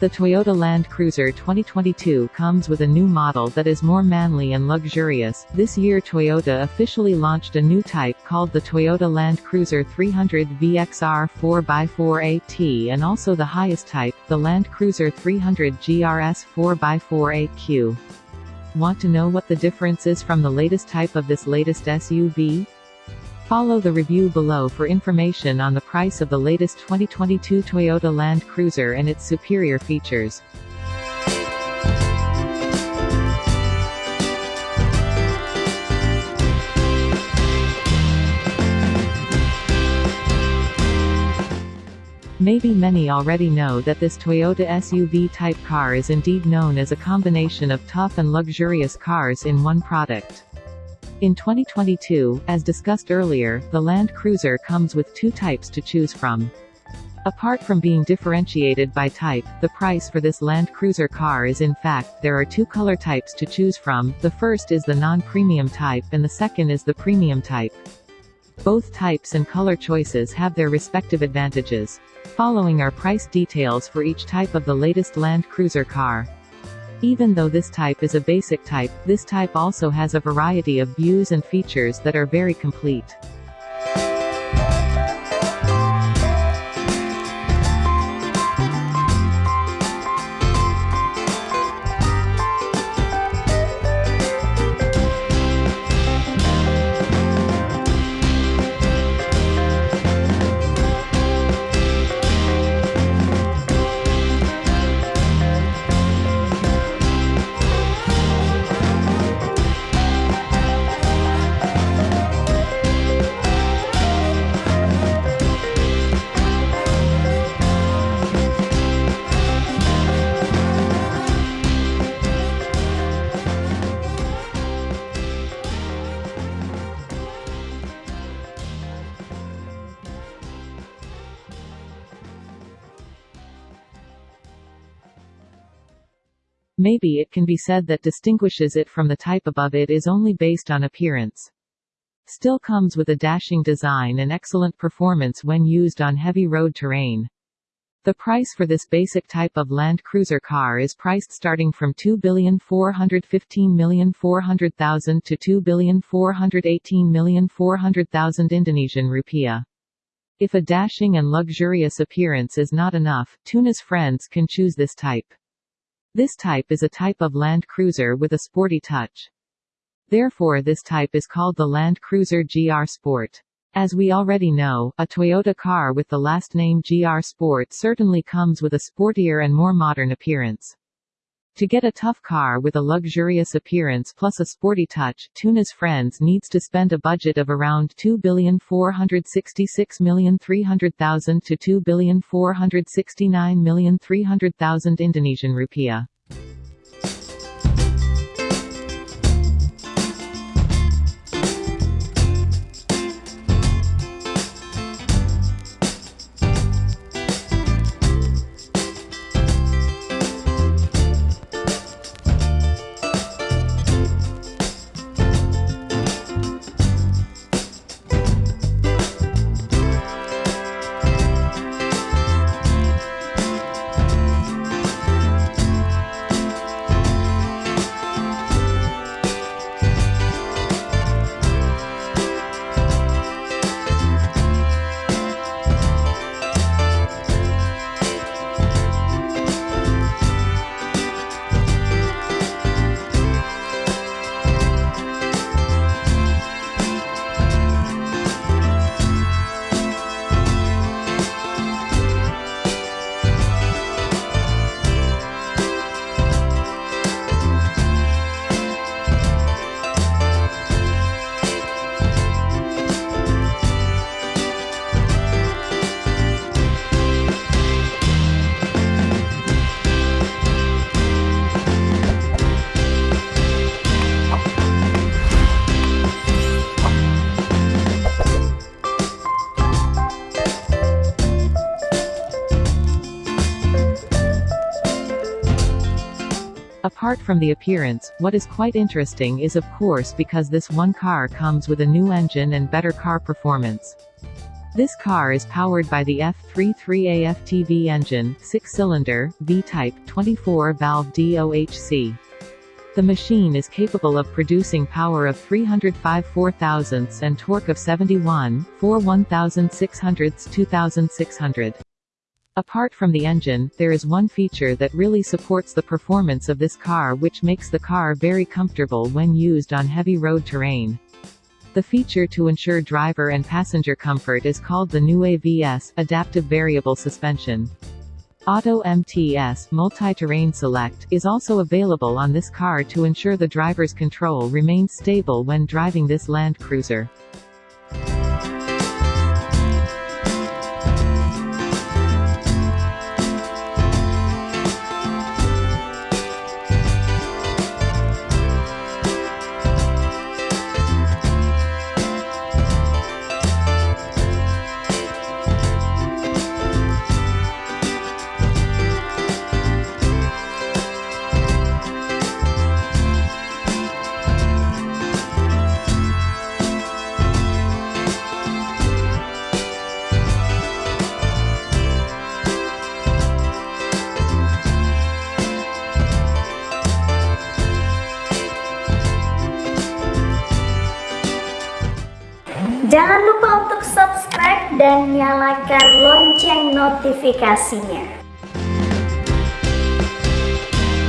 The Toyota Land Cruiser 2022 comes with a new model that is more manly and luxurious. This year Toyota officially launched a new type called the Toyota Land Cruiser 300 VXR 4x4 AT and also the highest type, the Land Cruiser 300 GRS 4x4 AQ. Want to know what the difference is from the latest type of this latest SUV? Follow the review below for information on the price of the latest 2022 Toyota Land Cruiser and its superior features. Maybe many already know that this Toyota SUV type car is indeed known as a combination of tough and luxurious cars in one product. In 2022, as discussed earlier, the Land Cruiser comes with two types to choose from. Apart from being differentiated by type, the price for this Land Cruiser car is in fact, there are two color types to choose from, the first is the non-premium type and the second is the premium type. Both types and color choices have their respective advantages. Following are price details for each type of the latest Land Cruiser car. Even though this type is a basic type, this type also has a variety of views and features that are very complete. Maybe it can be said that distinguishes it from the type above it is only based on appearance. Still comes with a dashing design and excellent performance when used on heavy road terrain. The price for this basic type of Land Cruiser car is priced starting from 2,415,400,000 to 2,418,400,000 Indonesian rupiah. If a dashing and luxurious appearance is not enough, Tuna's friends can choose this type. This type is a type of Land Cruiser with a sporty touch. Therefore this type is called the Land Cruiser GR Sport. As we already know, a Toyota car with the last name GR Sport certainly comes with a sportier and more modern appearance. To get a tough car with a luxurious appearance plus a sporty touch, Tuna's Friends needs to spend a budget of around 2,466,300,000 to 2,469,300,000 Indonesian rupiah. Apart from the appearance, what is quite interesting is of course because this one car comes with a new engine and better car performance. This car is powered by the F33 AFTV engine, 6-cylinder, V-type, 24-valve DOHC. The machine is capable of producing power of 305 4 thousandths and torque of 71, 4 1600ths 2600. Apart from the engine, there is one feature that really supports the performance of this car which makes the car very comfortable when used on heavy road terrain. The feature to ensure driver and passenger comfort is called the new AVS, Adaptive Variable Suspension. Auto MTS Multi-Terrain Select is also available on this car to ensure the driver's control remains stable when driving this Land Cruiser. Jangan lupa untuk subscribe dan nyalakan lonceng notifikasinya.